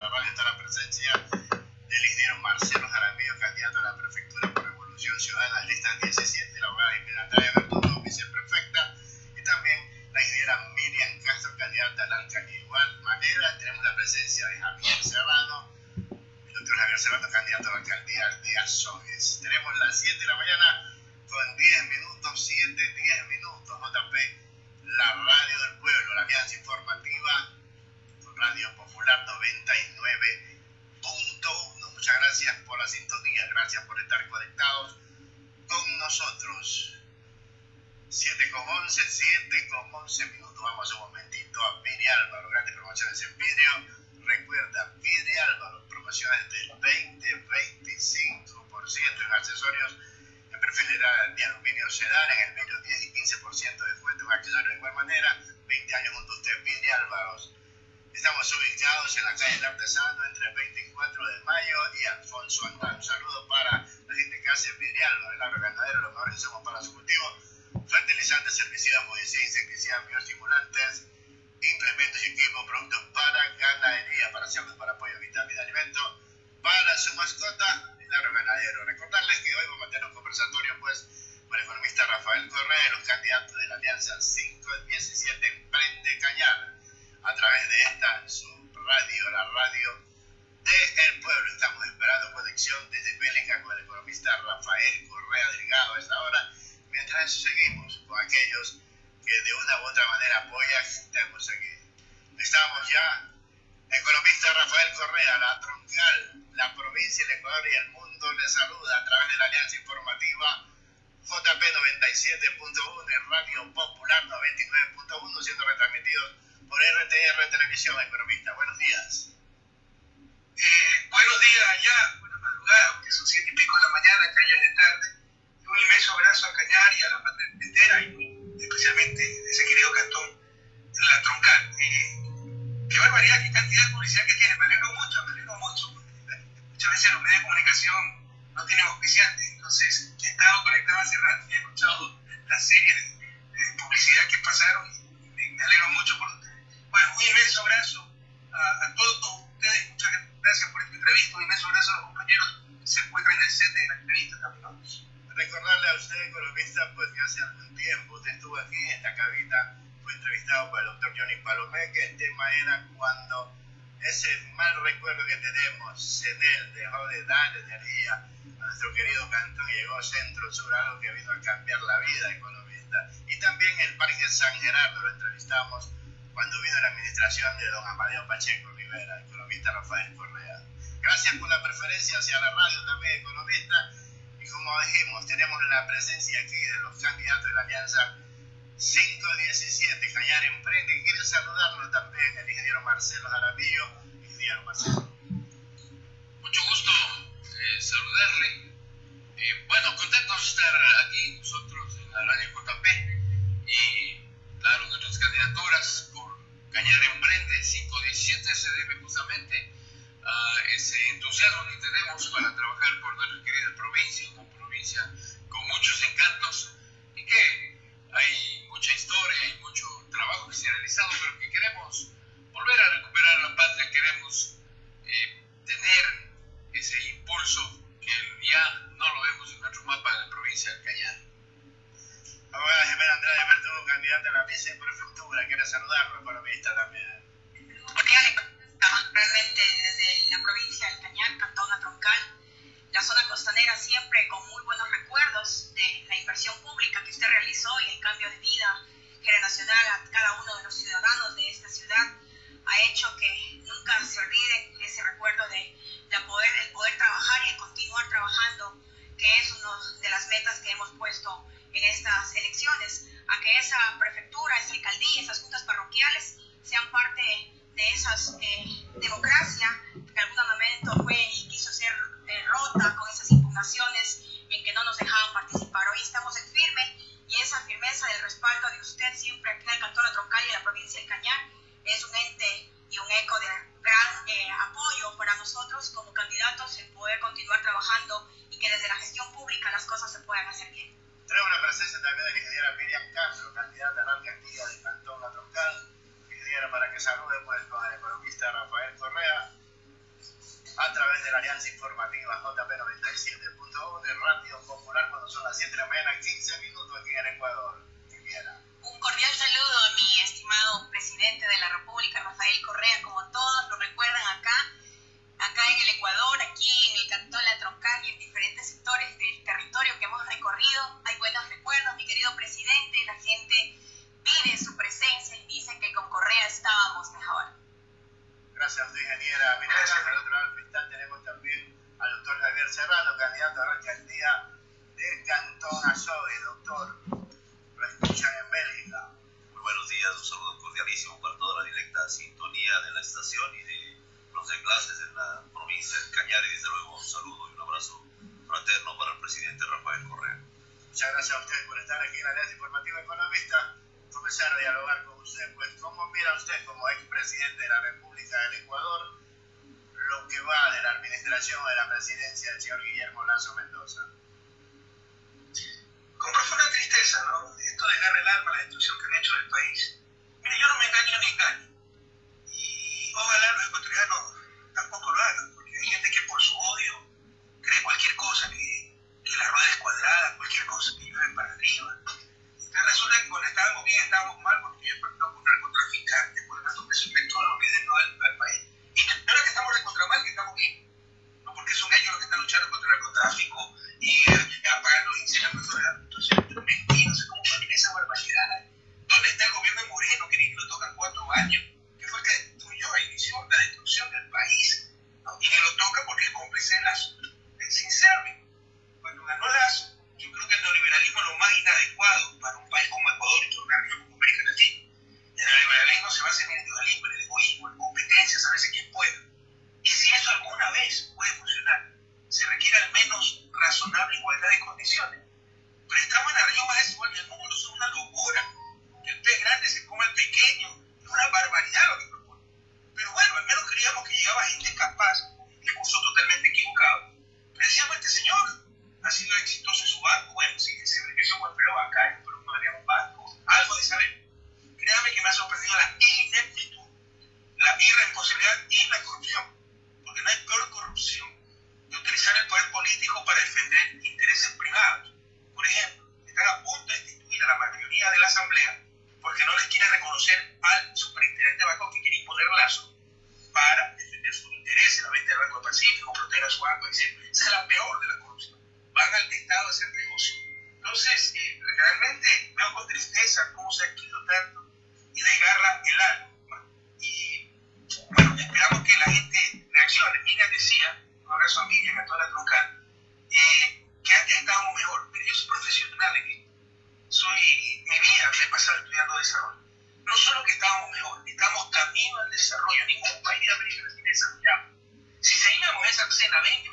está la presencia del ingeniero Marcelo Jaramillo, candidato a la prefectura por Revolución Ciudadana de lista 17, la abogada Jimena Natalia Bertudo, viceprefecta, y también la ingeniera Miriam Castro, candidata a la alcaldía. Igual manera, tenemos la presencia de Javier Serrano, el doctor Javier Serrano, candidato a la alcaldía de Azogues. Tenemos las 7 de la mañana con 10 minutos, 7, 10 minutos, JP, la radio del pueblo, la alianza informativa, Radio Popular 99.1. Muchas gracias por la sintonía, gracias por estar conectados con nosotros. 7 con 11, 7 con 11 minutos. Vamos un momentito a Piri Álvaro, grandes promociones en vidrio. Recuerda, Piri Álvaro, promociones del 20-25% en accesorios en perfil de aluminio sedán, en el medio 10 y 15% de descuento en accesorios de igual manera. 20 años junto a usted, Piri Álvaro. Estamos ubicados en la calle del Artesano entre 24 de mayo y Alfonso Andrán. Un saludo para la gente que hace Vidrial, el agro ganadero, los mejores insumos para su cultivo, fertilizantes, herbicidas, fungicidas, insecticidas, bioestimulantes, implementos y equipos, productos para ganadería, para cerdos, para apoyo, vitamina, alimento, para su mascota, el agro ganadero. Recordarles que hoy vamos a tener un conversatorio pues con el economista Rafael Correa, los candidatos de la Alianza 517 Emprende Cañar a través de esta su radio, la radio de El Pueblo. Estamos esperando conexión desde Bélica con el economista Rafael Correa Delgado a esta hora. Mientras seguimos con aquellos que de una u otra manera apoyan, estamos aquí. Estamos ya. Economista Rafael Correa, la troncal, la provincia, del Ecuador y el mundo le saluda a través de la alianza informativa JP 97.1 y Radio Popular 99.1 siendo retransmitidos por RTR Televisión, economista. Buenos días. Eh, buenos días allá, buenas madrugadas, porque son siete y pico de la mañana, Cañar de tarde. Un inmenso abrazo a Cañar y a la patria entera, y especialmente a ese querido cantón, la troncal. Eh, qué barbaridad, qué cantidad de publicidad que tiene. Me alegro mucho, me alegro mucho. Muchas veces los medios de comunicación no tienen auspiciantes, entonces he estado conectado hace rato y he escuchado la serie de, de publicidad que pasaron y me, me alegro mucho por bueno, un inmenso abrazo a, a, todos ustedes, muchas gracias por esta entrevista, un inmenso abrazo a los compañeros que se encuentran en el set de la entrevista también. ¿no? Recordarle a usted, economista, pues que hace algún tiempo usted estuvo aquí en esta cabina, fue entrevistado por el doctor Johnny Palomé, que el tema era cuando ese mal recuerdo que tenemos, CEDEL dejó de dar energía a nuestro querido cantón llegó Centro Sur, algo que vino a cambiar la vida economista. Y también el Parque San Gerardo lo entrevistamos cuando vino la administración de don Amadeo Pacheco Rivera, economista Rafael Correa. Gracias por la preferencia hacia la radio también, economista. Y como dijimos, tenemos la presencia aquí de los candidatos de la Alianza 517, Cañar Emprende. Quiero saludarlo también el ingeniero Marcelo Jaramillo. Ingeniero Marcelo. Mucho gusto eh, saludarle. Eh, bueno, contentos de estar aquí nosotros Cañar Emprende 517 se debe justamente a ese entusiasmo que tenemos para trabajar por nuestra querida provincia, una provincia con muchos encantos y que hay mucha historia y mucho trabajo que se ha realizado, pero que queremos volver a recuperar la patria, queremos eh, tener ese impulso que ya no lo vemos en nuestro mapa de la provincia del Cañar. Abogada Jimena Andrade Verdugo, candidata a la viceprefectura, quiere saludarlo, economista también. Realmente desde la provincia del Cañar, Cantón La Troncal, la zona costanera siempre con muy buenos recuerdos de la inversión pública que usted realizó y el cambio de vida generacional a cada uno de los ciudadanos de esta ciudad ha hecho que nunca se olvide ese recuerdo de, de poder, el poder trabajar y el continuar trabajando, que es una de las metas que hemos puesto en estas elecciones, a que esa prefectura, esa alcaldía, esas juntas parroquiales sean parte de esa eh, democracia que en algún momento fue y quiso ser eh, rota con esas impugnaciones en que no nos dejaban participar. Hoy estamos en firme y esa firmeza del respaldo de usted siempre aquí en el Cantón de Troncal y en la provincia del Cañar es un ente y un eco de gran eh, apoyo para nosotros como candidatos en poder continuar trabajando y que desde la gestión pública las cosas se puedan hacer bien. Tenemos la presencia también de la ingeniera Miriam Castro, candidata a la alcaldía del Cantón La Troncal. Ingeniera, para que salude pues, con el economista Rafael Correa. de la Alianza Informativa JP97.1 de Radio Popular cuando son las 7 de la mañana, 15 minutos aquí en Ecuador. Un cordial saludo a mi estimado presidente de la República, Rafael Correa, como todos lo recuerdan acá, acá en el Ecuador, aquí en el Cantón La Troncal y en diferentes sectores del territorio que hemos recorrido. Hay buenos recuerdos, mi querido presidente, la gente pide su presencia y dicen que con Correa estábamos mejor. Gracias ingeniera. Mira, al otro lado del cristal tenemos también al doctor Javier Serrano, candidato a la alcaldía del Cantón Azogue. Doctor, lo escuchan en Bélgica. Muy buenos días, un saludo cordialísimo para toda la directa sintonía de la estación y de los enlaces en la provincia de Cañar y desde luego un saludo y un abrazo fraterno para el presidente Rafael Correa. Muchas gracias a ustedes por estar aquí en la Alianza Informativa Economista comenzar a dialogar con usted, pues cómo mira usted como expresidente de la República del Ecuador lo que va de la administración de la presidencia del señor Guillermo Lazo Mendoza. Con profunda tristeza, ¿no? Esto desgarra el alma la destrucción que han hecho del país. Mire, yo no me engaño ni engaño. Y ojalá los ecuatorianos tampoco lo hagan, porque hay gente que por su odio cree cualquier cosa, que, que la rueda es cuadrada, cualquier cosa, que llueve para arriba resulta que cuando estábamos bien estábamos mal porque yo he pactado con narcotraficantes, por tanto precio petróleo que es al, al país. Y ahora que estamos de contra mal, que estamos bien. No porque son ellos los que están luchando contra el narcotráfico y eh, apagando ¿saben?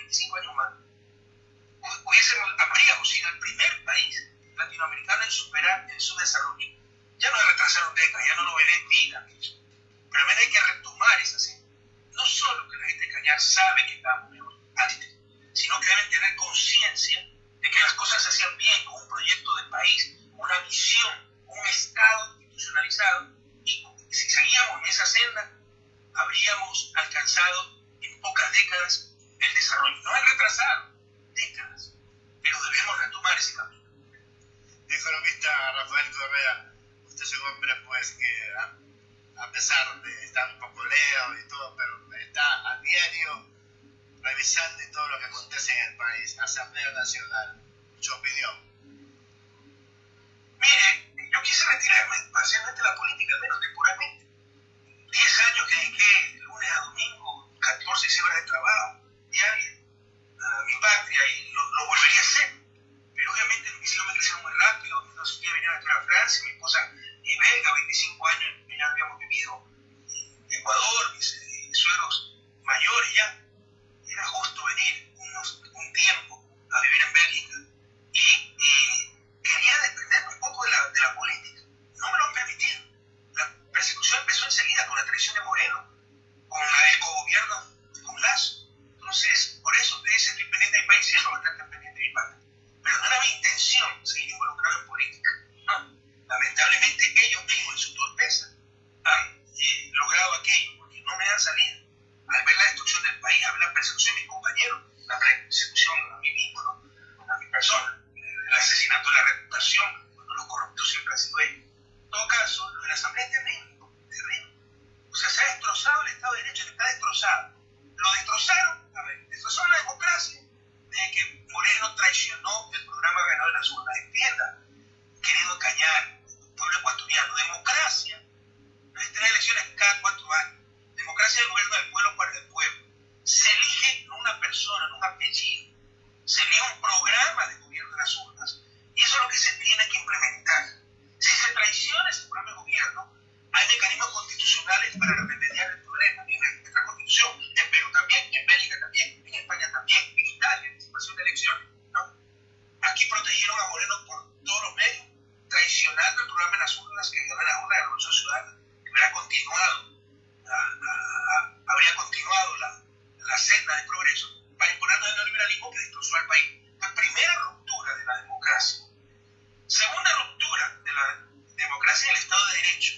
Lamentablemente ellos mismos en su torpeza han eh, logrado aquello porque no me dan salida. Al ver la destrucción del país, al ver la persecución de mis compañero, la persecución a mí mismo, ¿no? a mi persona, el asesinato de la reputación, cuando los corruptos siempre han sido ellos. En todo caso, lo de la Asamblea es terrible, terrible. O sea, se ha destrozado el Estado de Derecho, está destrozado. Lo destrozaron, a ver, destrozaron la democracia de que Moreno traicionó el programa ganador de las urnas. Entienda, querido Cañar, pueblo ecuatoriano, democracia no es tener elecciones cada cuatro años. Democracia es el gobierno del pueblo para el pueblo. Se elige no una persona, no un apellido. Se elige un programa de gobierno de las urnas. Y eso es lo que se tiene que implementar. Si se traiciona ese programa de gobierno, hay mecanismos constitucionales para remediar el problema en nuestra constitución, en Perú también, en Bélgica también, en España también, en Italia, anticipación de elecciones. ¿no? Aquí protegieron a Moreno por todos los medios, traicionando el programa de las urnas que ganó la urna de la Revolución Ciudadana, que hubiera continuado, a, a, a, habría continuado la, la senda de progreso para imponernos el neoliberalismo que destrozó al país. La primera ruptura de la democracia. Segunda ruptura de la democracia y el Estado de Derecho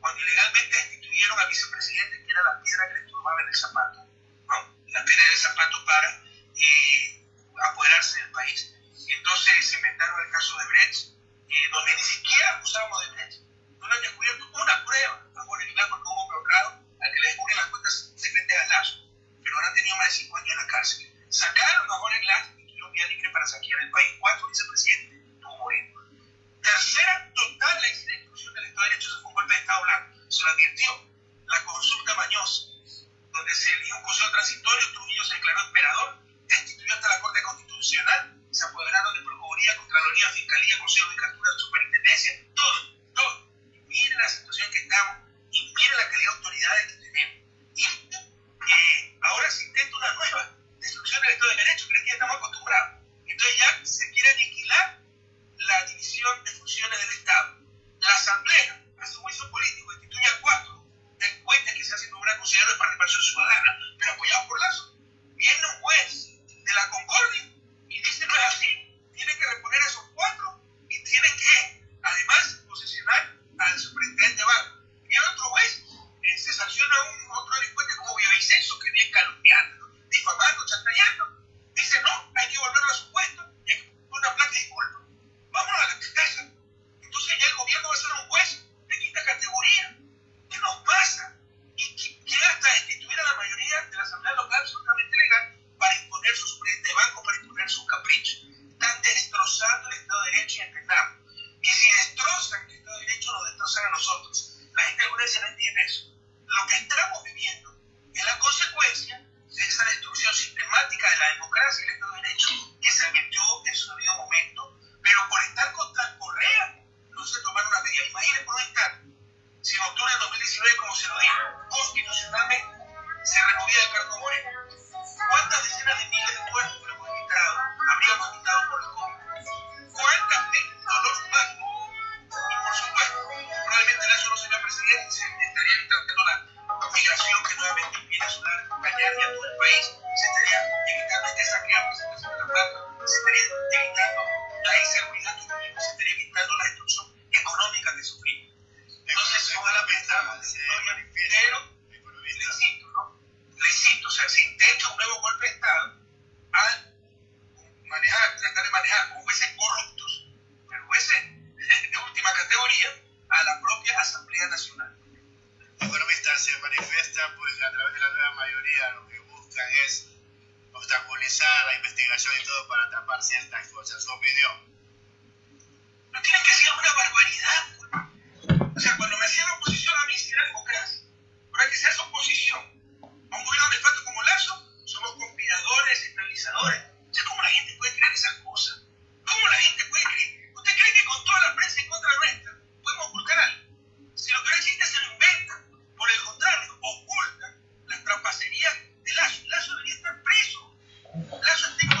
cuando ilegalmente destituyeron al vicepresidente, que era la piedra que le turbaba en el zapato, ¿no? la piedra del zapato para eh, apoderarse del país. Entonces se inventaron el caso de Brecht, eh, donde ni siquiera acusábamos de Brecht. No le han descubierto una prueba a Jorge Aguilar porque hubo bloqueado al que le descubren las cuentas secretas a Lazo, pero ahora han tenido más de cinco años en la cárcel. Sacaron a Jorge Glass y tuvieron vía libre para saquear el país. Cuatro vicepresidentes, tuvo Moreno. Tercera total la destrucción del Estado de Derecho se fue un golpe de Estado blanco. Se lo advirtió la consulta mañosa, donde se eligió un consejo transitorio, Trujillo se declaró emperador, destituyó hasta la Corte Constitucional, se apoderaron de Procuraduría, Contraloría, Fiscalía, Consejo de Captura, Superintendencia, todo, todo. Y miren la situación que estamos y miren la calidad de autoridades que tenemos. Y eh, ahora se intenta una nueva del Estado de Derecho, que ya estamos acostumbrados. Entonces ya se quiere aniquilar la división de funciones del Estado. La Asamblea hace un juicio político, instituye a cuatro delincuentes que se hacen nombrar consejeros de participación ciudadana, pero apoyados por Lazo. Viene un juez de la Concordia y dice no es así, tienen que reponer a esos cuatro y tienen que, además, posesionar al superintendente de banco. Viene otro juez, eh, se sanciona a un otro delincuente como Villavicencio, que difamando, chantajeando. Dice no, hay que volverlo a su puesto y hay que una placa de disculpa vámonos a la casa. Entonces ya el gobierno va a ser un juez de quinta categoría. ¿Qué nos pasa? Y quiere hasta destituir a la mayoría de la asamblea local absolutamente legal para imponer sus presidentes de banco, para imponer sus caprichos. Están destrozando el Estado de Derecho y entendamos. Y si destrozan el Estado de Derecho, nos destrozan a nosotros. La gente alguna vez no entiende eso. Lo que estamos viviendo es la consecuencia de esa destrucción sistemática de la democracia y el Estado de Derecho que se advirtió en su debido momento pero por estar contra Correa no se tomaron las medidas. Imaginen por un instante, si en octubre de 2019, como se lo dijo, constitucionalmente se removía el cargo Moreno, ¿cuántas decenas de miles de muertos hubiéramos evitado, habríamos evitado por el COVID? ¿Cuántas de dolor humano? Y por supuesto, probablemente Lazo no sería presidente, se estaría evitando la migración que nuevamente viene a sonar cañar y a todo el país, se estaría evitando este saqueo que se está haciendo la plata, se estaría evitando la inseguridad que tuvimos, se estaría evitando la destrucción económica que sufrimos. Entonces, ojalá pensamos la historia, pero insisto, ¿no? Insisto, o sea, se intenta un nuevo golpe de Estado al manejar, tratar de manejar con jueces corruptos, pero jueces de última categoría, a la propia Asamblea Nacional. Economistas se manifiesta pues a través de la nueva mayoría lo que buscan es obstaculizar la investigación y todo para tapar ciertas cosas. Su opinión. No tienen que ser una barbaridad. O sea, cuando me hacían oposición a mí, sí era democracia. Ahora que se hace oposición a un gobierno de facto como Lazo, somos conspiradores, estabilizadores. O sea, ¿cómo la gente puede creer esas cosas? ¿Cómo la gente puede creer? ¿Usted cree que con toda la prensa en contra nuestra podemos ocultar algo? Si lo que no existe se lo inventan. Por el contrario, ocultan las trapacerías de Lazo. Lazo debería estar preso. Lazo está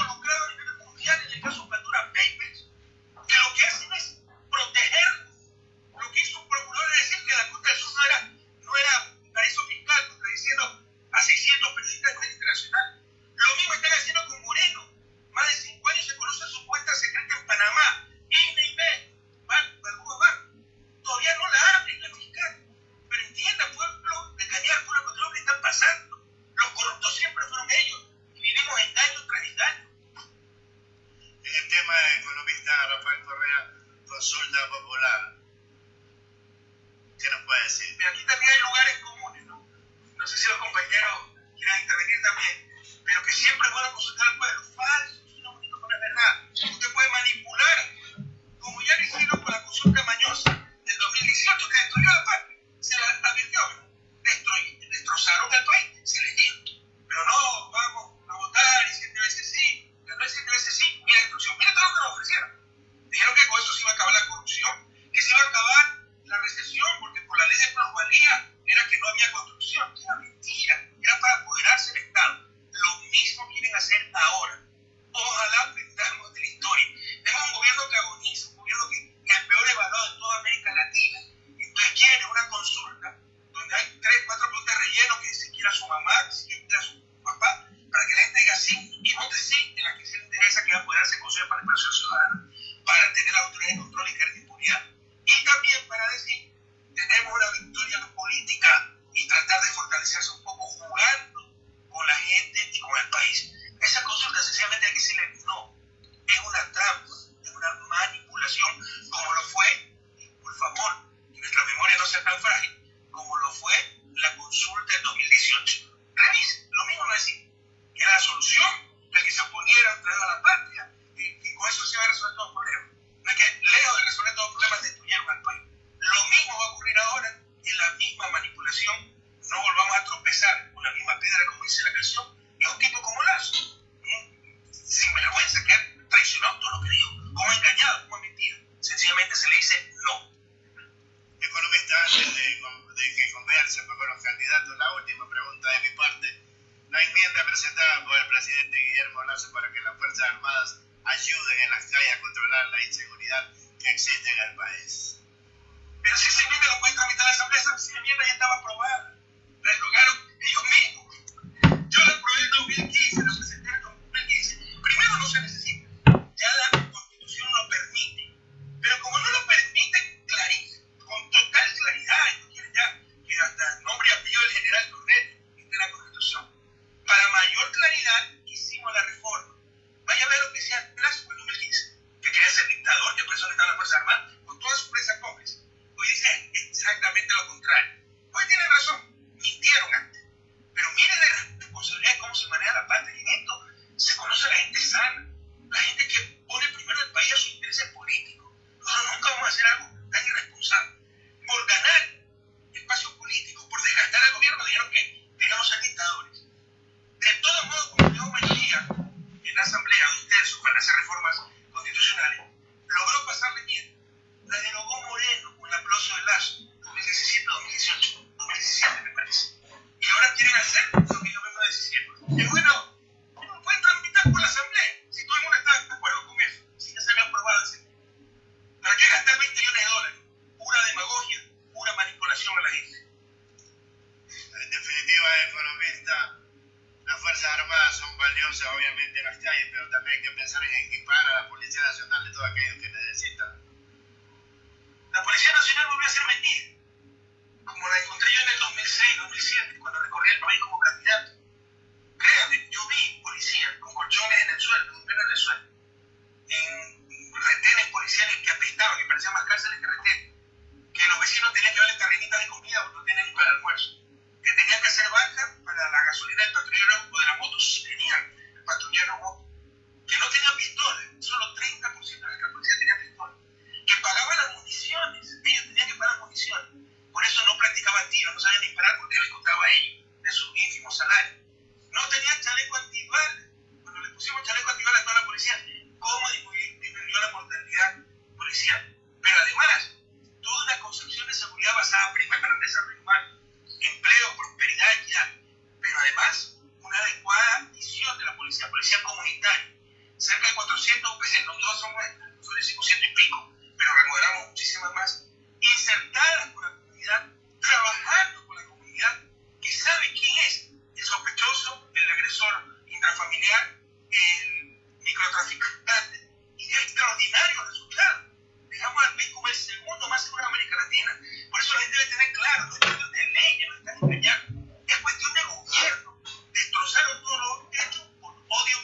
instruction. familiar el microtraficante. Y es extraordinario resultado. Dejamos al país como el segundo más seguro de América Latina. Por eso la gente debe tener claro, no es cuestión de leyes, no están engañando. Es cuestión de gobierno. Destrozaron todo lo hecho por odio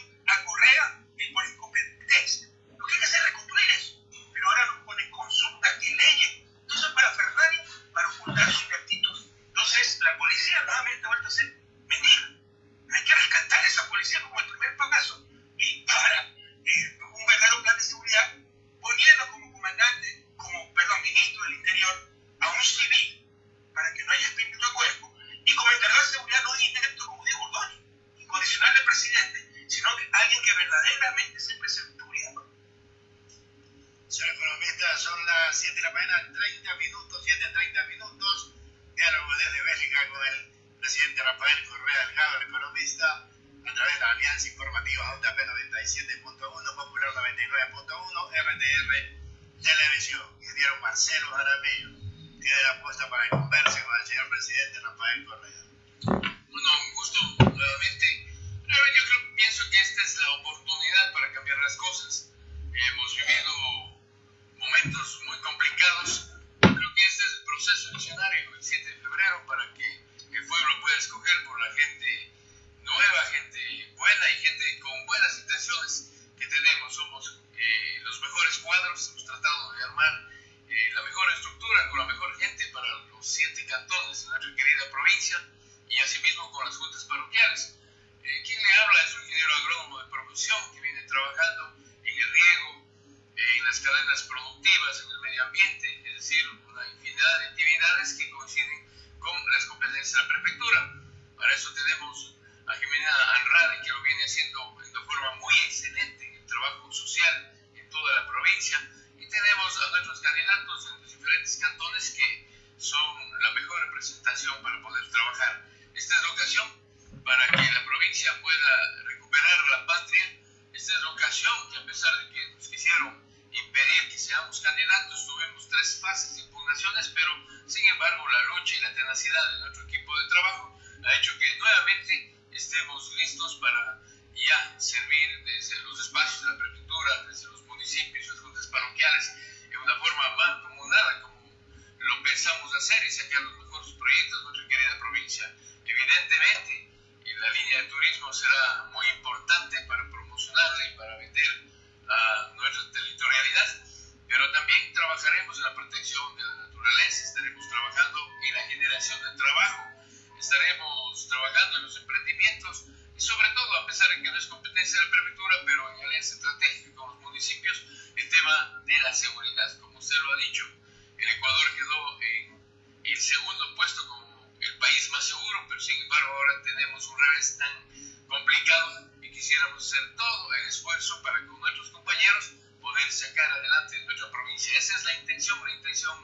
con nuestros compañeros poder sacar adelante nuestra provincia. Esa es la intención, la intención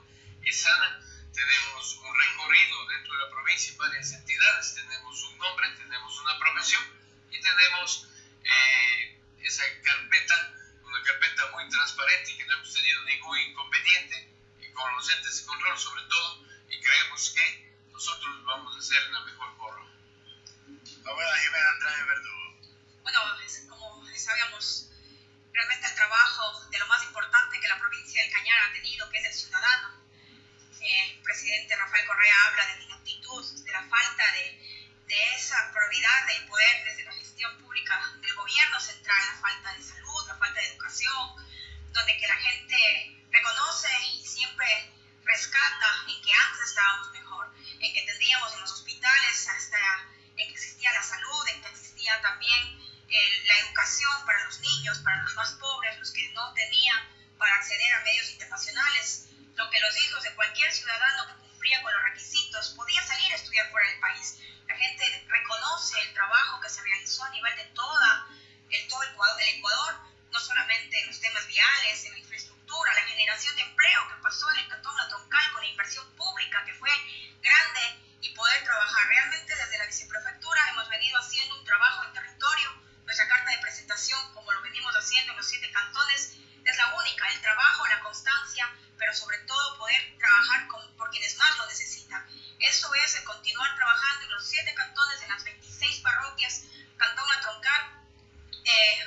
es sana. Tenemos un recorrido dentro de la provincia en varias entidades, tenemos un nombre, tenemos una profesión y tenemos eh, esa carpeta, una carpeta muy transparente y que no hemos tenido ningún inconveniente y con los entes de control sobre todo y creemos que nosotros vamos a hacer la mejor forma. Ahora Jimena Andrade Verdugo. Bueno, como sabíamos, realmente el trabajo de lo más importante que la provincia del Cañar ha tenido, que es el ciudadano. El presidente Rafael Correa habla de la inaptitud, de la falta de, de esa probidad del poder desde la gestión pública del gobierno central, la falta de salud, la falta de educación, donde que la gente reconoce y siempre rescata en que antes estábamos mejor, en que tendríamos en los hospitales hasta en que existía la salud, en que existía también eh, la educación para los niños, para los más pobres, los que no tenían para acceder a medios internacionales, lo que los hijos de cualquier ciudadano que cumplía con los requisitos podía salir a estudiar fuera del país. La gente reconoce el trabajo que se realizó a nivel de toda el, todo el Ecuador, el Ecuador no solamente en los temas viales, en la infraestructura, la generación de empleo que pasó en el Cantón La Troncal con la inversión pública que fue grande y poder trabajar. Realmente desde la viceprefectura hemos venido haciendo un trabajo en territorio. Nuestra carta de presentación, como lo venimos haciendo en los siete cantones, es la única, el trabajo, la constancia, pero sobre todo poder trabajar con, por quienes más lo necesitan. Eso es el continuar trabajando en los siete cantones, en las 26 parroquias, Cantón La Troncal, eh,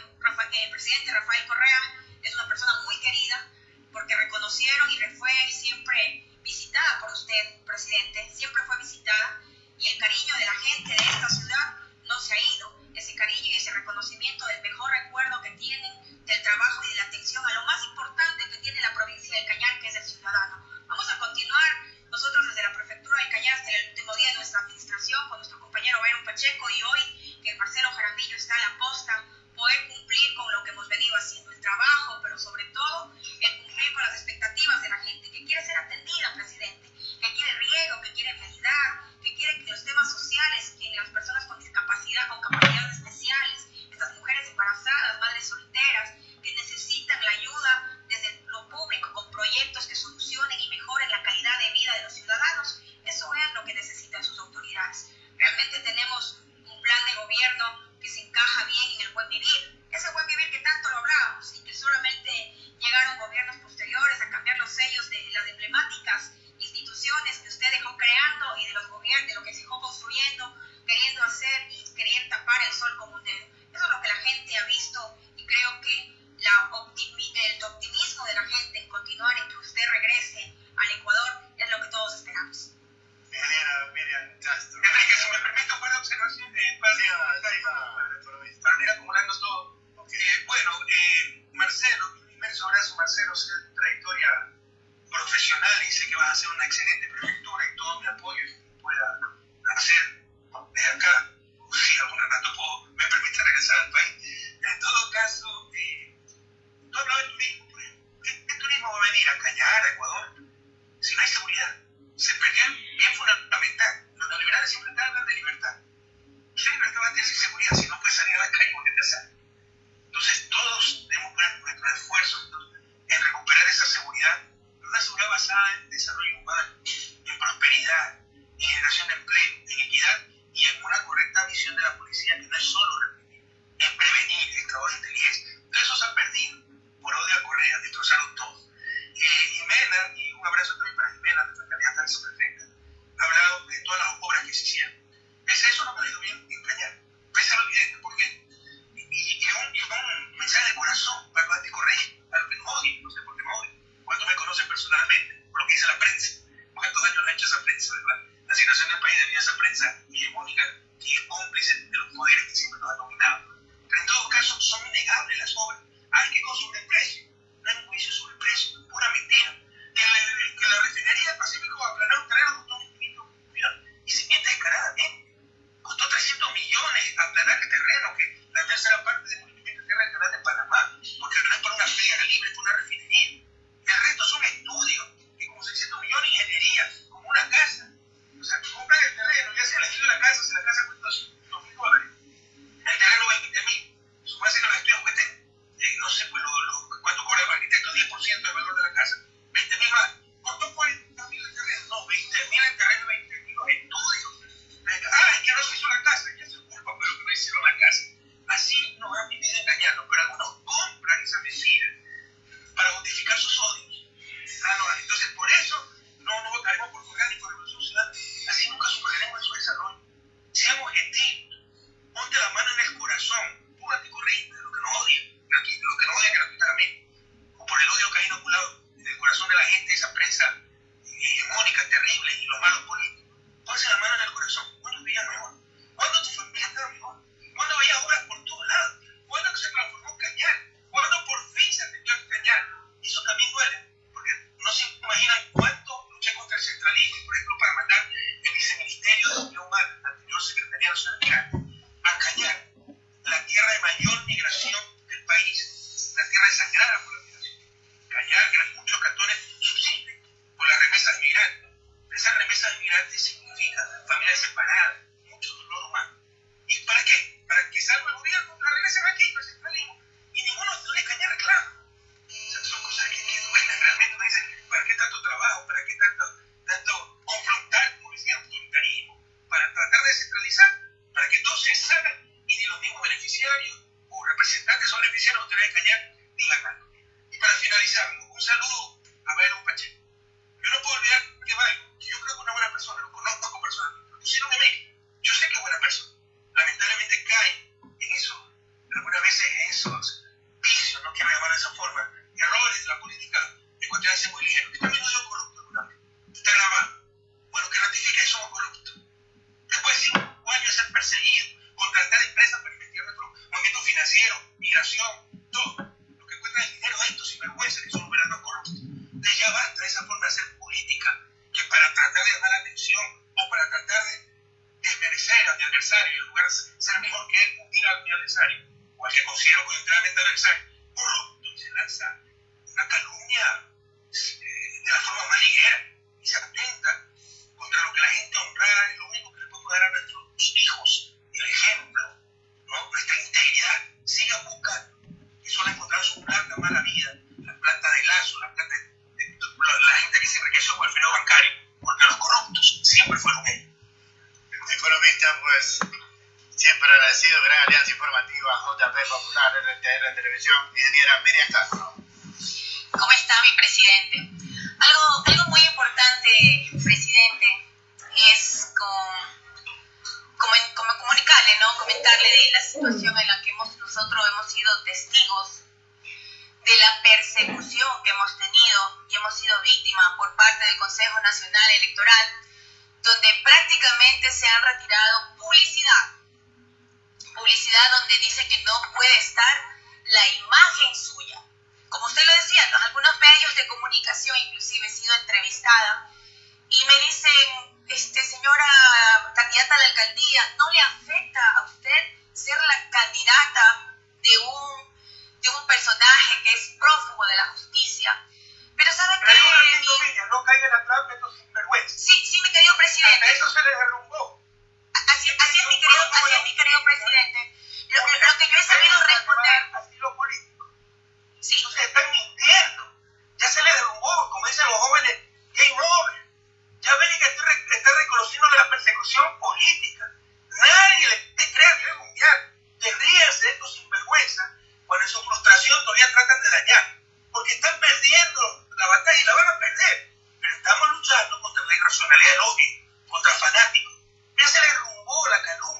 el presidente Rafael Correa es una persona muy querida porque reconocieron y fue siempre visitada por usted, presidente, siempre fue visitada y el cariño de la gente de esta ciudad no se ha ido. Cariño y ese reconocimiento del mejor recuerdo que tienen del trabajo y de la atención a lo más importante que tiene la provincia del Cañar, que es el ciudadano. Vamos a continuar nosotros desde la prefectura del Cañar hasta el último día de nuestra administración con nuestro compañero Byron Pacheco y hoy que Marcelo Jaramillo está en la posta poder cumplir con lo que hemos venido haciendo, el trabajo, pero sobre todo el cumplir con las expectativas de la gente, que quiere ser atendida, presidente, que quiere riego, que quiere realidad, que quiere que los temas sociales, que las personas con discapacidad, con capacidades especiales, estas mujeres embarazadas, madres solteras, que necesitan la ayuda desde lo público con proyectos que solucionen y mejoren la calidad de vida de los ciudadanos, eso es lo que necesitan sus autoridades. Realmente tenemos un plan de gobierno que se encaja bien en el buen vivir. Ese buen vivir que tanto lo hablábamos y que solamente llegaron gobiernos posteriores a cambiar los sellos de las emblemáticas instituciones que usted dejó creando y de los gobiernos, de lo que se dejó construyendo, queriendo hacer y querer tapar el sol como un dedo. Eso es lo que la gente ha visto y creo que la el optimismo de la gente en continuar en que usted regrese al Ecuador es lo que todos esperamos. Ingeniera Miriam Castro. Enrique, si me permite, buena observación eh, para, para, ir acumulando todo. Eh, bueno, eh, Marcelo, mi inmenso abrazo, Marcelo, sé tu trayectoria profesional y sé que vas a hacer una excelente prefectura la imagen suya. Como usted lo decía, algunos medios de comunicación inclusive he sido entrevistada y me dicen, este, señora candidata a la alcaldía, ¿no le afecta a usted ser la candidata de un, de un personaje que es prófugo de la justicia? Pero sabe que... Pero no caiga la trampa, esto sinvergüenza. Sí, sí, mi querido presidente. A eso se les derrumbó. Así, así es, mi querido, así es, mi querido presidente. Lo, lo que yo he sabido responder. Asilo político. Sí. Entonces están mintiendo. Ya se les derrumbó, como dicen los jóvenes, game over. Ya Bélgica está reconociendo la persecución política. Nadie le cree a nivel mundial. Te ríes de estos sinvergüenza cuando en su frustración todavía tratan de dañar. Porque están perdiendo la batalla y la van a perder. Pero estamos luchando contra la irracionalidad del odio, contra el fanático. Ya se les derrumbó la calumnia.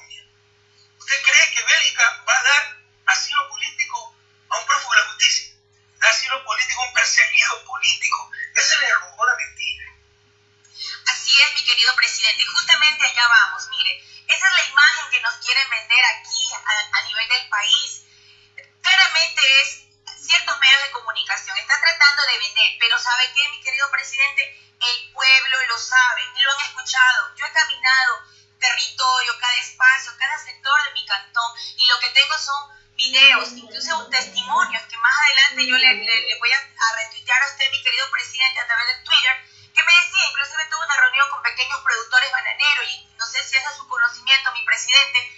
¿Usted cree que Bélgica va a dar asilo político a un prófugo de la justicia? Da asilo político a un perseguido político. Esa es la rumora mentira. Así es, mi querido presidente. Justamente allá vamos. Mire, esa es la imagen que nos quieren vender aquí a, a nivel del país. Claramente es ciertos medios de comunicación. Están tratando de vender, pero ¿sabe qué, mi querido presidente? El pueblo lo sabe, lo han escuchado. Yo he caminado territorio, cada espacio, cada sector de mi cantón. Y lo que tengo son videos, incluso testimonios que más adelante yo le, le, le voy a, a, retuitear a usted, mi querido presidente, a través de Twitter, que me decía, inclusive tuve una reunión con pequeños productores bananeros y no sé si es a su conocimiento, mi presidente,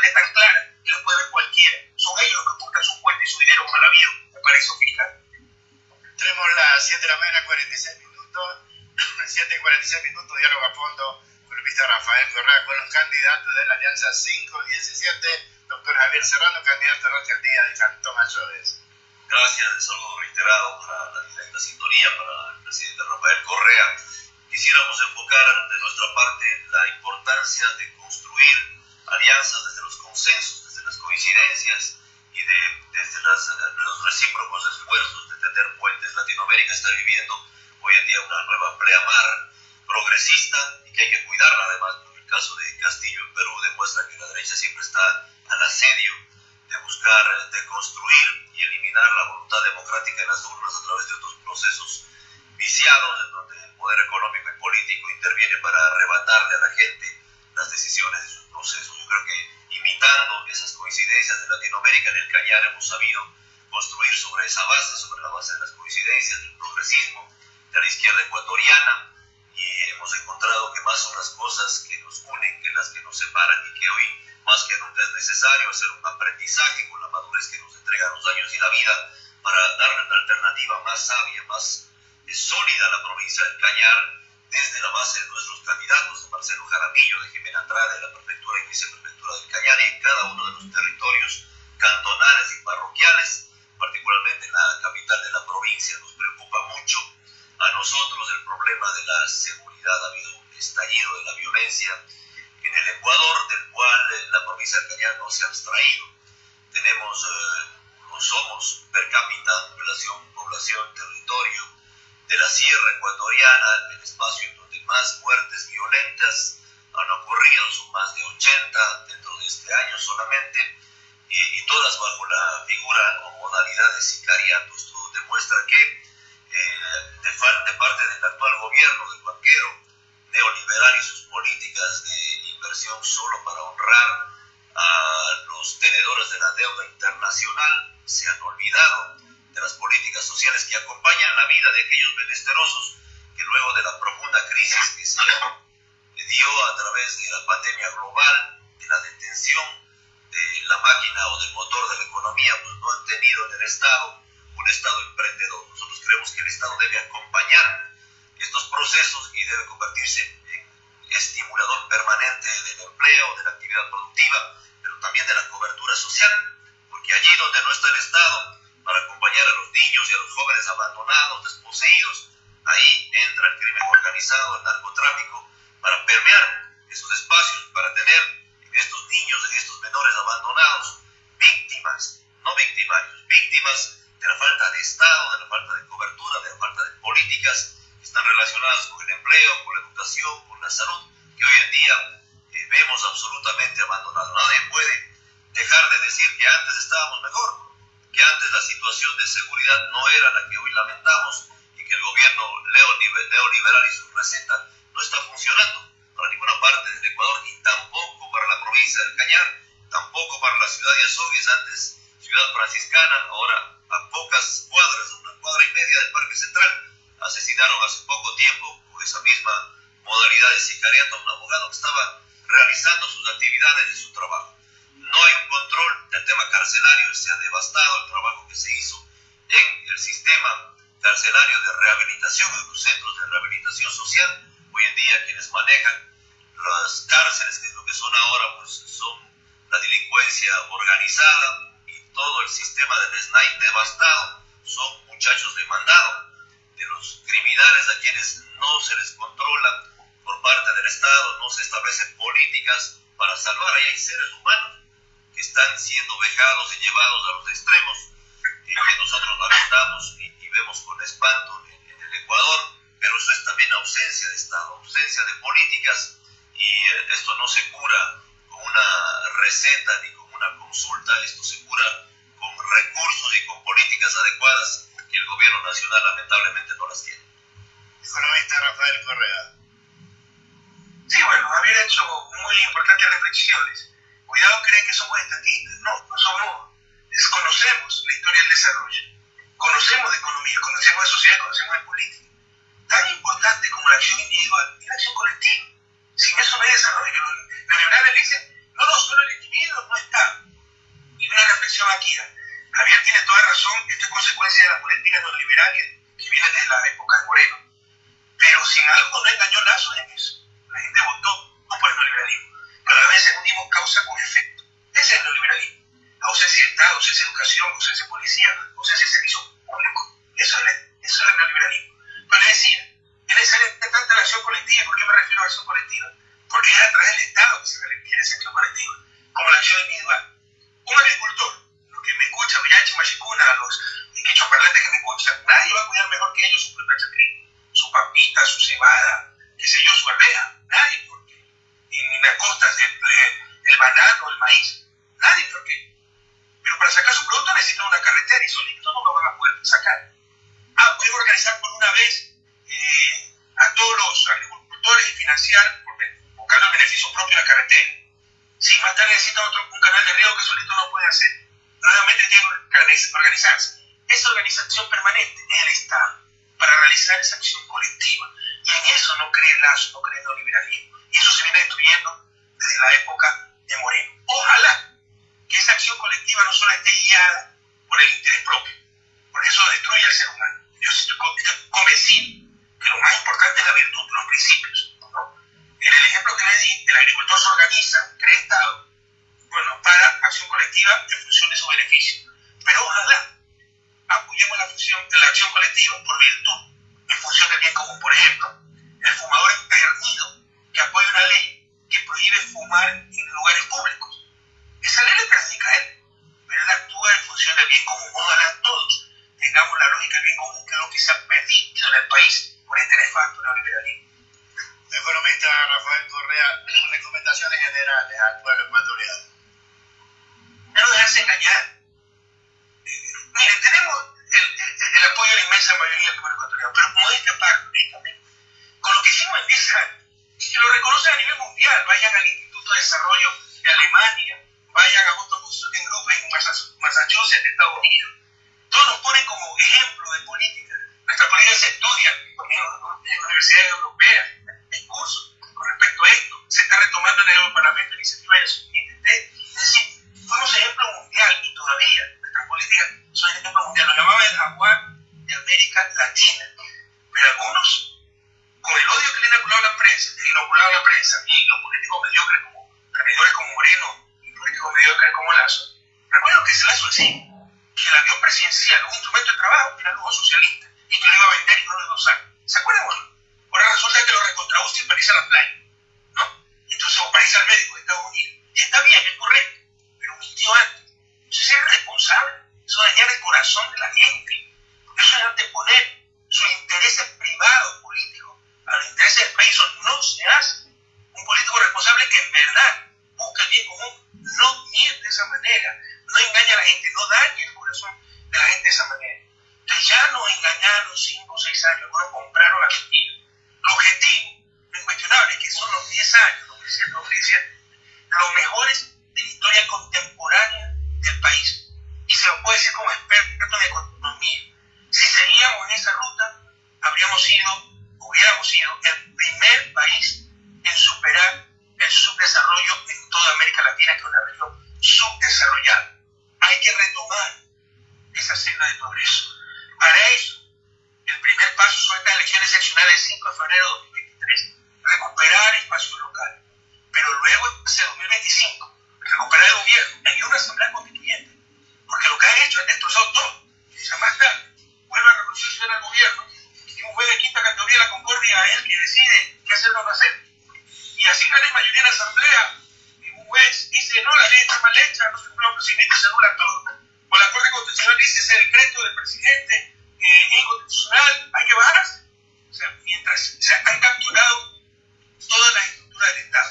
esfuerzo y nuestra cuenta es tan clara que lo puede ver cualquiera. Son ellos los que aportan su cuenta y su dinero mal habido al paraíso fiscal. Tenemos las 7 de la mañana, 46 minutos. 7 y 46 minutos, diálogo a fondo con el ministro Rafael Correa con los candidatos de la Alianza 517, doctor Javier Serrano, candidato a la alcaldía de Cantón Azoves. Gracias, el saludo reiterado para la directa sintonía, para el presidente Rafael Correa. Quisiéramos enfocar de nuestra parte la importancia de construir alianzas desde coincidencias y de, desde las, los recíprocos esfuerzos de tender puentes. Latinoamérica está viviendo hoy en día una nueva pleamar progresista y que hay que cuidarla además, porque el caso de Castillo en Perú demuestra que la derecha siempre está al asedio de buscar de construir y eliminar la voluntad democrática en las urnas a través de otros procesos viciados en donde el poder económico y político interviene para arrebatarle a la gente las decisiones de sus procesos. Yo creo que imitando esas coincidencias de Latinoamérica en el Cañar hemos sabido construir sobre esa base, sobre la base de las coincidencias del progresismo, de la izquierda ecuatoriana, y hemos encontrado que más son las cosas que nos unen que las que nos separan y que hoy más que nunca es necesario hacer un aprendizaje con la madurez que nos entregan los años y la vida para darle una alternativa más sabia, más sólida a la provincia del Cañar desde la base de nuestros candidatos, Marcelo Jaramillo, de Jimena Andrade, de la prefectura y viceprefectura del Cañar en cada uno de los territorios cantonales y parroquiales, particularmente en la capital de la provincia, nos preocupa mucho a nosotros el problema de la seguridad. Ha habido un estallido de la violencia en el Ecuador, del cual la provincia del Cañar no se ha abstraído. Tenemos, eh, no somos per cápita, relación, población, territorio de la sierra ecuatoriana, el espacio en donde más muertes violentas han ocurrido, son más de 80 dentro de este año solamente, y, y todas bajo la figura o modalidad de sicariato. Esto demuestra que eh, de, de, parte del actual gobierno, del banquero neoliberal y sus políticas de inversión solo para honrar a los tenedores de la deuda internacional, se han olvidado de las políticas sociales que acompañan la vida de aquellos menesterosos que luego de la profunda crisis que se dio a través de la pandemia global, de la detención de la máquina o del motor de la economía del Estado, un Estado emprendedor. Nosotros creemos que el Estado debe acompañar estos procesos y debe convertirse en estimulador permanente del empleo, de la actividad productiva, pero también de la cobertura social, porque allí donde no está el Estado, para acompañar a los niños y a los jóvenes abandonados, desposeídos, ahí entra el crimen organizado, el narcotráfico, para permear esos espacios, para tener en estos niños, en estos menores abandonados, víctimas, no victimarios, víctimas de la falta de Estado, de la falta de cobertura, de la falta de políticas que están relacionadas con el empleo, con la educación, con la salud, que hoy en día eh, vemos absolutamente abandonado. Nadie puede dejar de decir que antes estábamos mejor, que antes la situación de seguridad no era la que hoy lamentamos y que el gobierno neoliberal y su receta no está funcionando para ninguna parte del Ecuador y tampoco para la provincia del Cañar, tampoco para la ciudad de Azogues, antes ciudad franciscana, ahora a pocas cuadras, una cuadra y media del Parque Central, asesinaron hace poco tiempo con esa misma modalidad de sicariato a un abogado que estaba realizando sus actividades y su trabajo. No hay control del tema carcelario, se ha devastado el trabajo que se hizo en el sistema carcelario de rehabilitación, en los centros de rehabilitación social. Hoy en día quienes manejan las cárceles, que es lo que son ahora, pues son la delincuencia organizada y todo el sistema del SNAI devastado. Son muchachos demandados de los criminales a quienes no se les controla por parte del Estado, no se establecen políticas para salvar. Ahí hay seres humanos que están siendo vejados y llevados a los extremos y que nosotros lamentamos y, y vemos con espanto en, en, el Ecuador, pero eso es también ausencia de Estado, ausencia de políticas y eh, esto no se cura con una receta ni con una consulta, esto se cura con recursos y con políticas adecuadas que el gobierno nacional lamentablemente no las tiene. Economista Rafael Correa. Sí, bueno, había hecho muy importantes reflexiones. Cuidado creen que somos estatistas. No, no somos. Desconocemos la historia del desarrollo. Conocemos de economía, conocemos de sociedad, conocemos de política. Tan importante como la acción individual es la acción colectiva. Sin eso no hay desarrollo. Los liberales dicen, no, no, solo el individuo no está. Y una reflexión aquí. Javier tiene toda razón, esto es consecuencia de la política neoliberal que viene desde la época de Moreno. Pero sin algo no engañó Lazo en eso. La gente votó no por el neoliberalismo, pero a veces unimos causa con efecto. Ese es el neoliberalismo. Ausencia de Estado, ausencia de educación, ausencia de policía, ausencia de servicio público. Eso es, eso es el neoliberalismo. Pero le decía, es necesaria tanta la acción colectiva. ¿Por qué me refiero a acción colectiva? Porque es a través del Estado que se requiere esa acción colectiva, como la acción individual. Un agricultor, los que me escuchan, Villachi Machicuna, los quichoparlantes que me escuchan, nadie va a cuidar mejor que ellos su propia chacrín, su papita, su cebada, qué sé yo, su arveja. Nadie, porque en las costas del, el banano, el maíz, nadie, porque. Pero para sacar su producto necesita una carretera y solito no lo van a poder sacar. Ah, podemos organizar por una vez eh, a todos los agricultores y financiar, buscando el beneficio propio de la carretera. Si más tarde necesita otro, un canal de río que solito no puede hacer, nuevamente tiene que organizarse. Esa organización permanente es el Estado para realizar esa acción colectiva. Y en eso no cree el Lazo, no cree el neoliberalismo. Y eso se viene destruyendo desde la época de Moreno. Ojalá que esa acción colectiva no solo esté guiada por el interés propio, porque eso destruye al ser humano. Yo estoy, estoy convencido que lo más importante es la virtud, los principios. ¿no? En el ejemplo que le di, el agricultor se organiza, crea Estado, bueno, para acción colectiva en función de su beneficio. Pero ojalá función, la acción colectiva por virtud, en función del bien común. Por ejemplo, el fumador empedernido que apoya una ley que prohíbe fumar en lugares públicos. Esa ley le perjudica a él, pero él actúa en función del bien común. Ojalá todos tengamos la lógica del bien común, que es lo que se ha perdido en el país por este nefasto neoliberalismo. Economista Rafael Correa, recomendaciones generales al pueblo ecuatoriano. No dejarse engañar. Miren, tenemos el, apoyo de la inmensa mayoría del pueblo ecuatoriano, pero como este parte, con lo que hicimos en 10 años, que lo reconocen a nivel mundial, vayan al Instituto de Desarrollo de Alemania, vayan a Boston Consulting Group en Massachusetts, Estados Unidos. Todos nos ponen como ejemplo de política. Nuestra política se estudia en universidades europeas, hay cursos con respecto a esto. Se está retomando en el Europarlamento la iniciativa de la Es decir, fuimos ejemplo mundial y todavía nuestras políticas son ejemplo Latina. Pero algunos, con el odio que le inoculaba la prensa, le inoculaba la prensa y los políticos mediocres como traidores como Moreno y políticos mediocres como Lazo, recuerdo que ese Lazo decía que el avión presidencial, un instrumento de trabajo, era algo socialista y que lo iba a vender y no lo iba a usar. ¿Se acuerdan? Ahora resulta que lo recontra y parece a la playa, ¿no? Entonces, o parece al médico de Estados Unidos. Y está bien, es correcto, pero mintió antes. Eso es irresponsable. Eso dañar el corazón de la gente. Eso es anteponer sus intereses privados, políticos, a los intereses del país. Eso no se hace. Un político responsable que en verdad busca el bien común no miente de esa manera, no engaña a la gente, no daña el corazón de la gente de esa manera. Entonces ya nos engañaron cinco o seis años, algunos compraron la mentira. El objetivo, lo incuestionable, que son los 10 años, los 17, los 17, los mejores de la historia contemporánea del país. Y se lo puede decir como experto en economía. Si seguíamos en esa ruta, habríamos sido, hubiéramos sido el primer país en superar el subdesarrollo en toda América Latina, que es una región subdesarrollada. Hay que retomar esa senda de progreso. Para eso, el primer paso son estas elecciones seccionales del 5 de febrero de 2023, recuperar espacios locales. Pero luego, hacia 2025, recuperar el gobierno. Hay una asamblea constituyente, porque lo que han hecho es destrozado todo. Y ya más tarde, vuelve a reproducirse al gobierno y un juez de quinta categoría de la concordia es el que decide qué hacer o no hacer. Y así gana mayoría en la asamblea. Y un juez dice, no, la ley está mal hecha, no se cumple el procedimiento, se anula todo. O la Corte Constitucional dice, ese decreto del presidente eh, es inconstitucional, hay que bajarse. O sea, mientras se han capturado todas las estructuras del Estado.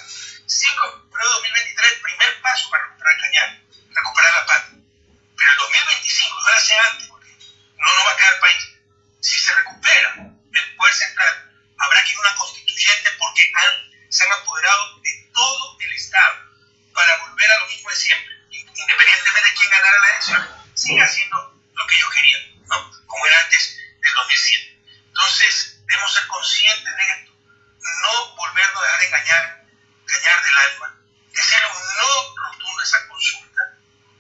5 de 2023, primer paso para recuperar el cañar, recuperar la patria. Pero el 2025, no lo sea antes, porque no nos va a quedar el país. Si se recupera el poder central, habrá que ir a una constituyente porque han, se han apoderado de todo el Estado para volver a lo mismo de siempre. Independientemente de quién ganara la elección, sigue haciendo lo que ellos querían, ¿no? como era antes del 2007. Entonces, debemos ser conscientes de esto, no volvernos a dejar engañar, engañar del alma, decir un no rotundo a esa consulta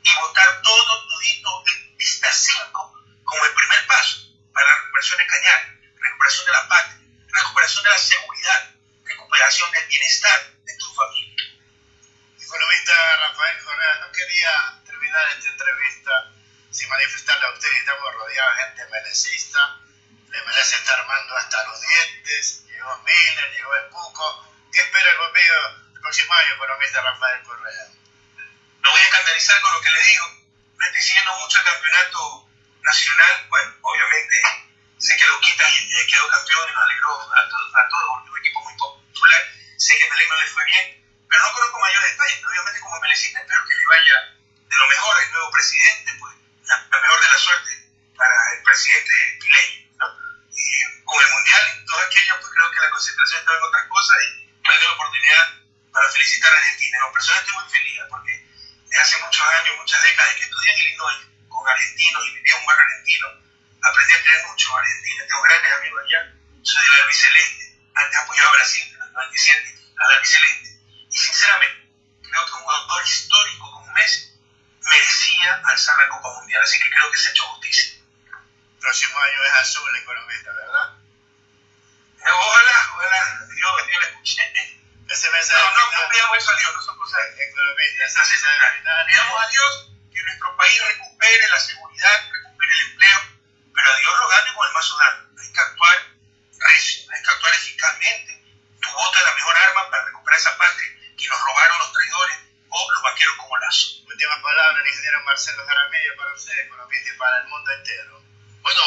y votar todo todito en vista 5 como el primer paso para la recuperación de Cañar, recuperación de la patria, recuperación de la seguridad, recuperación del bienestar de tu familia. Economista Rafael Correa, no quería terminar esta entrevista sin manifestarle a usted que estamos rodeados de gente melecista. Le merece estar armando hasta los dientes. Llegó Miller, llegó el Puco. ¿Qué espera el gobierno el próximo año, economista Rafael Correa? No voy a escandalizar con lo que le digo. No estoy siguiendo mucho el campeonato nacional. Bueno, obviamente sé que lo quita y quedó campeón y nos alegró a todos, a todos, un equipo muy popular. Sé que Melec no le fue bien, pero no conozco mayores detalles. Pero obviamente como melecista espero que le vaya de lo mejor al nuevo presidente, pues la, la mejor de la suerte para el presidente Piley, ¿no? Y con el Mundial y todo aquello, pues creo que la concentración estaba en otras cosas y me da la oportunidad para felicitar a Argentina. En persona estoy muy feliz porque desde hace muchos años, muchas décadas que estudié en Illinois con argentinos y viví un barrio argentino, aprendí a querer mucho a Argentina. Tengo grandes amigos allá, soy del albiceleste, antes apoyaba a Brasil en el 97 al albiceleste. Y sinceramente, creo que un jugador histórico como Messi merecía alzar la Copa Mundial, así que creo que se ha hecho justicia. Próximo año es azul, economista, ¿verdad? Eh, Ojalá, ojalá, Dios, Dios le escuche. Ese mensaje No, no, final, no pidamos eso a Dios, no son cosas economista, ese mensaje final. Pidamos a Dios que nuestro país recupere la seguridad, recupere el empleo, pero a Dios rogando y con el mazo dando. Hay que actuar recio, hay que actuar eficazmente. Tu voto es la mejor arma para recuperar esa patria que nos robaron los traidores o los vaqueros como Lazo. Última palabra, el ingeniero Marcelo Jaramillo, para usted, economista, y para el mundo entero. Bueno,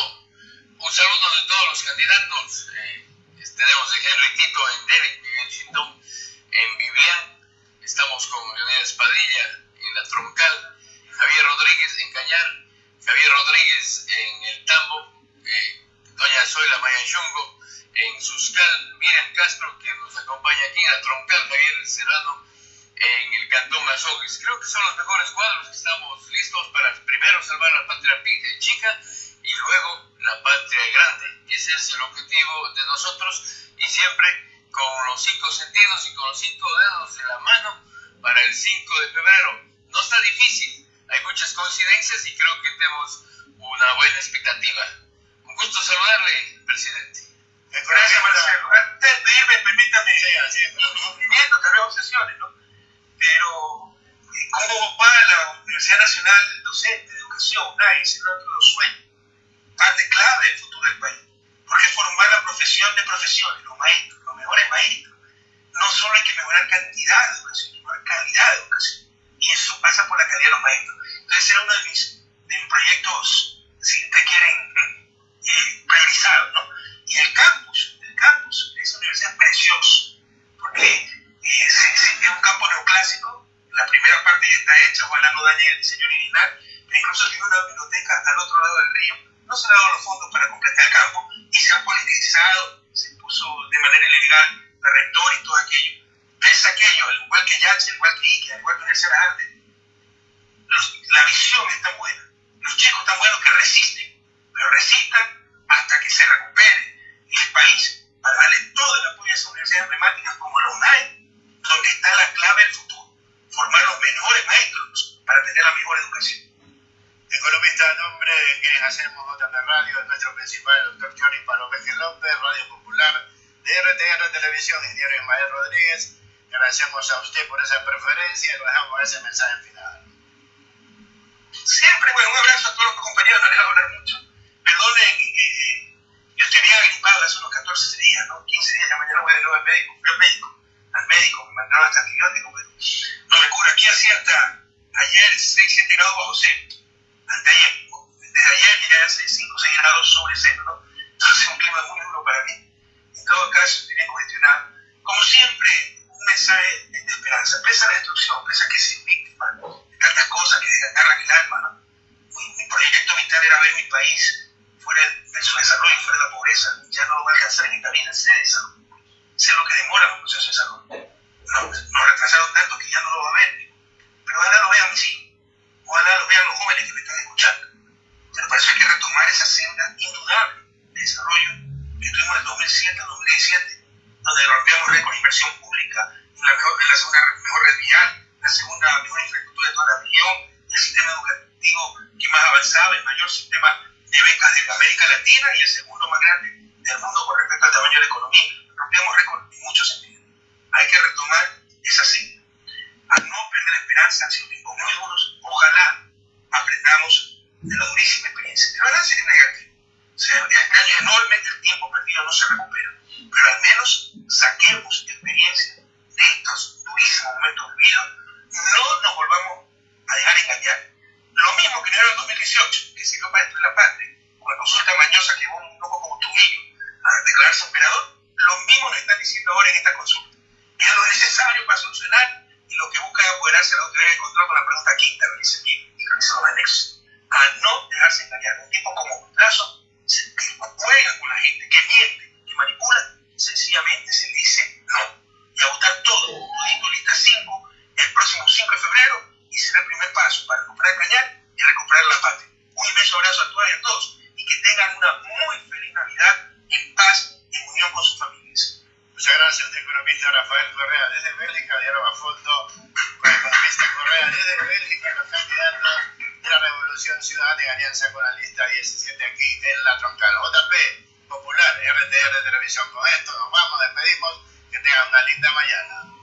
un saludo de todos los candidatos. Eh, tenemos a Henry Tito en Derek, Miguel Chindón en Vivian. Estamos con Leonidas Padilla en la Troncal, Javier Rodríguez en Cañar, Javier Rodríguez en el Tambo, eh, Doña Zoila Mayanchungo en Suscal, Miriam Castro que nos acompaña aquí en la Troncal, Javier Serrano en el Cantón Azogues. Creo que son los mejores cuadros que estamos listos para primero salvar la patria pi- chica y luego la patria grande. Ese es el objetivo de nosotros y siempre con los cinco sentidos y con los cinco dedos en la mano para el 5 de febrero. No está difícil, hay muchas coincidencias y creo que tenemos una buena expectativa. Un gusto saludarle, presidente. Gracias, Marcelo. Antes de irme, permítame cumplimiento, tal vez obsesiones, ¿no? Pero, eh, ¿cómo va la Universidad Nacional Docente de Educación, UNAI, ese los sueños? Parte clave del futuro del país. Porque formar la profesión de profesiones, los maestros, los mejores maestros. No solo hay que mejorar cantidad de educación, hay que mejorar calidad de educación. Y eso pasa por la calidad de los maestros. Entonces, era uno de mis, de proyectos, si te quieren, eh, priorizados, ¿no? Y el campus, el campus, esa universidad es precioso, porque eh, es un campo neoclásico, la primera parte ya está hecha, ojalá no dañe el diseño original, pero incluso tiene una biblioteca al otro lado del río. No se han dado los fondos para completar el campo y se ha politizado, se puso de manera ilegal la rector y todo aquello. Ves aquello, al igual que Yach, al igual que Ike, al igual que Universidad de Arte, la visión es tan buena, los chicos tan buenos que resisten, pero resistan hasta que se recupere el país para darle todo el apoyo a esas universidades emblemáticas como la UNAI, donde está la clave del futuro, formar los mejores maestros para tener la mejor educación. Economista a nombre de quienes hacemos JP Radio, es nuestro principal, el doctor Johnny Palomeje López, Radio Popular, de RTR Televisión, ingeniero Ismael Rodríguez. Agradecemos a usted por esa preferencia y lo dejamos ese mensaje final. Siempre, bueno, un abrazo a todos los compañeros, no les voy a hablar mucho. Perdonen, eh, yo estoy bien agripado hace unos 14 días, ¿no? 15 días, ya mañana voy de nuevo al médico, fui al médico, al médico, me mandaron hasta antibiótico, pero no me cura. Aquí hacía hasta ayer 6, 7 grados bajo cero, hasta ayer, desde ayer ya hace 5, 6 grados sobre cero, ¿no? Entonces es un clima muy duro para mí. En todo caso, estoy bien congestionado. Como siempre, un mensaje de esperanza, pese a la destrucción, pese a que soy víctima de tantas cosas que desgarran el alma, ¿no? Mi, proyecto vital era ver mi país fuera de su desarrollo, fuera de la pobreza, ya no lo va a alcanzar en esta vida, sé. Sé lo que demora los procesos de salud. Nos, retrasaron tanto que ya no lo va a ver. Pero ojalá lo vean mis hijos, ojalá lo vean los jóvenes que me están escuchando. Pero para eso hay que retomar esa senda indudable de desarrollo que tuvimos en 2007 al 2017, donde rompíamos récord de inversión la, mejor, la segunda mejor red vial, la segunda mejor infraestructura de toda la región, el sistema educativo que más avanzaba, el mayor sistema de becas de América Latina y el segundo más grande del mundo con respecto al tamaño de la economía. Rompíamos récord en muchos sentidos. Hay que retomar esa senda. A no perder la esperanza, han sido tiempos muy duros. Ojalá aprendamos de la durísima experiencia. El balance es negativo. O sea, este año enormemente el tiempo perdido no se recupera. Pero al menos saquemos experiencia de estos durísimos momentos vividos. No nos volvamos a dejar engañar lo mismo que en el 2018, que sirvió para destruir la patria, la consulta mañosa que llevó un loco como Trujillo a declararse operador, lo mismo nos están diciendo ahora en esta consulta. Es lo necesario para solucionar y lo que busca es apoderarse de la autoridad de control con la pregunta quinta, revisen bien y revisen los anexos. A no dejarse engañar. Un tipo como Lazo, que juega con la gente, que miente, que manipula, sencillamente se le dice no. Y a votar todo, todito lista 5, el próximo 5 de febrero, y será el primer paso para recuperar Cañar y recuperar la patria. Un inmenso abrazo a todas y a todos y que tengan una muy feliz Navidad en paz, en unión con sus familias. Muchas gracias, el economista Rafael Correa desde Bélgica, diálogo a fondo con el economista Correa desde Bélgica, los candidatos de la Revolución Ciudadana en alianza con la lista 17 aquí en la troncal. JP Popular, RTR Televisión. Con esto nos vamos, despedimos, que tengan una linda mañana.